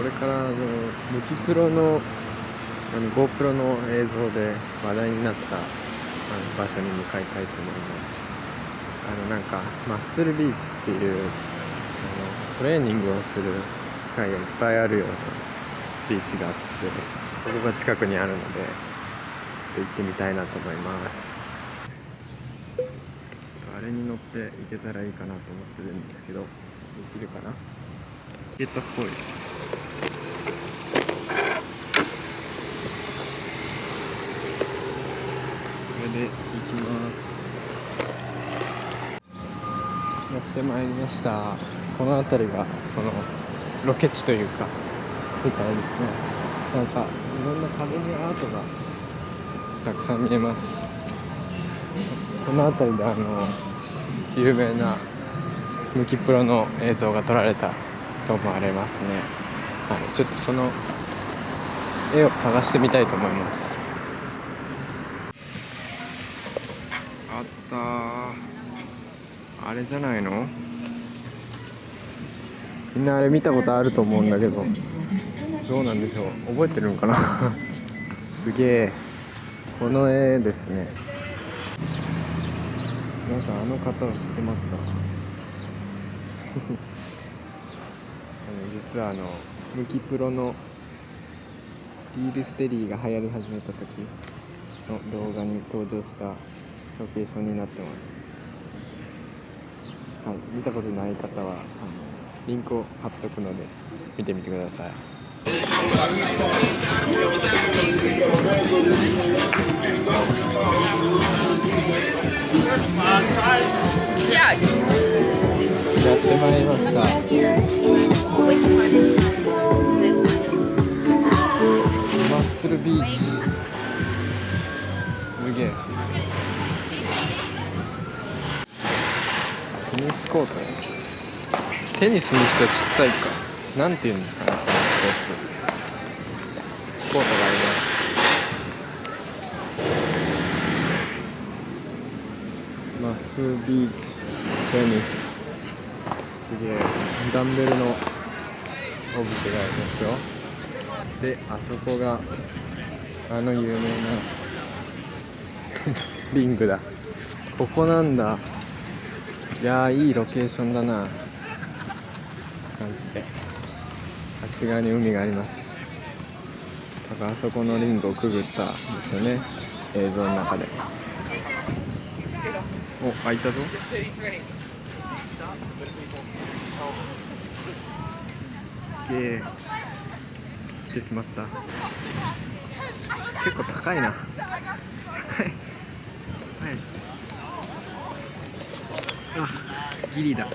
これからあのムキプロのあの GoPro の映像で話題になったあの場所に向かいたいと思います。あのなんかマッスルビーチっていうあのトレーニングをする機会がいっぱいあるようなビーチがあってそこが近くにあるのでちょっと行ってみたいなと思います。ちょっとあれに乗って行けたらいいかなと思ってるんですけどできるかな？行けたっぽい。で行きます。やってまいりました。この辺りがそのロケ地というかみたいですね。なんかいろんな壁にアートがたくさん見えます。この辺りであの有名なムキプロの映像が撮られたと思われますね。はいちょっとその絵を探してみたいと思います。あったあれじゃないの？みんなあれ見たことあると思うんだけど。どうなんでしょう？覚えてるんかな？すげえ。この絵ですね。皆さんあの方を知ってますか？あの実はあのムキプロのリールステディが流行り始めた時の動画に登場したロケーションになってますはい見たことない方はあのリンクを貼っとくので見てみてください Yeah. やってまいりました。マッスルビーチ。すげえ。テニスコート。テニスにしてはちっちゃいか。なんて言うんですかねこのスポーツ。コートがあります。マスビーチ。テニス。すげえダンベルのオブジェがありますよ。であそこがあの有名な リングだ。ここなんだ。いやーいいロケーションだな。マジで。あっち側に海があります。多分あそこのリングをくぐったんですよね。映像の中で。お開いたぞ。すげえ来てしまった。結構高いな。高い。高い。あギリだ。ギ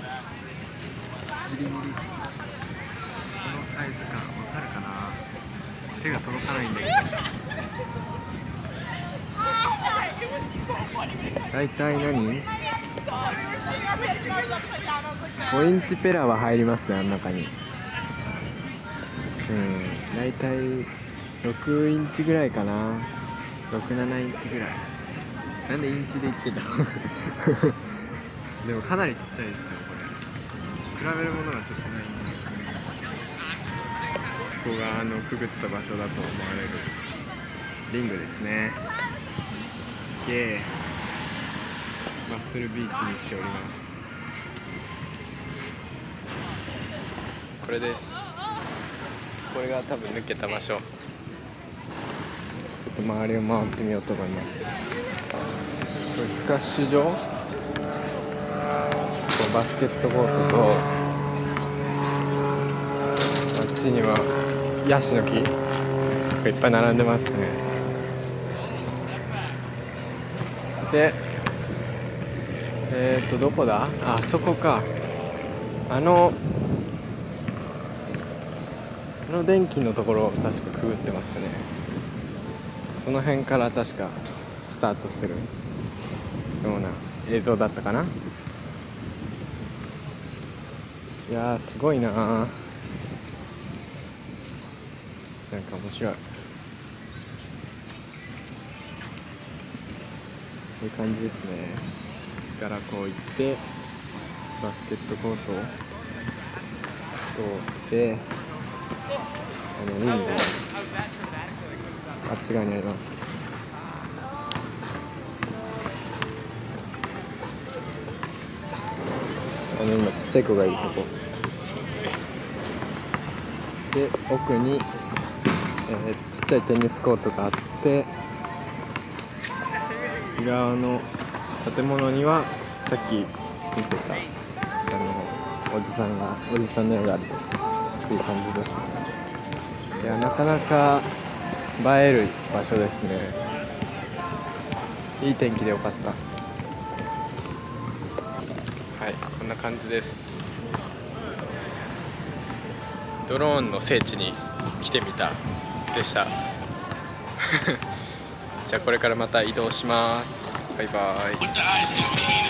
リギリ。このサイズ感わかるかな。手が届かないんだけど。大体何？?5 インチペラは入りますねあの中に。うん大体6インチぐらいかな。67インチぐらい。なんでインチで言ってた？でもかなりちっちゃいですよこれ。比べるものがちょっとないんで。ここがあのくぐった場所だと思われるリングですね。すげえ。ッスルビーチに来ております。これです。これが多分抜けた場所。ちょっと周りを回ってみようと思います。これスカッシュ場？こうバスケットコートとあっちにはヤシの木。がいっぱい並んでますね。でえっ、とどこだ？あそこか。あのあの電気のところを確かくぐってましたね。その辺から確かスタートするような映像だったかな。いやすごいなー。なんか面白い。こういう感じですね。力こう行ってバスケットコートを通ってあのウィンドウあっち側にあります。あの今ちっちゃい子がいるとこ。で奥に、えーちっちゃいテニスコートがあって内側の建物にはさっき見せたあのおじさんがおじさんの絵があるという感じですね。いやなかなか映える場所ですね。いい天気でよかった。はいこんな感じです。ドローンの聖地に来てみた。でした。じゃあこれからまた移動します。バイバイ。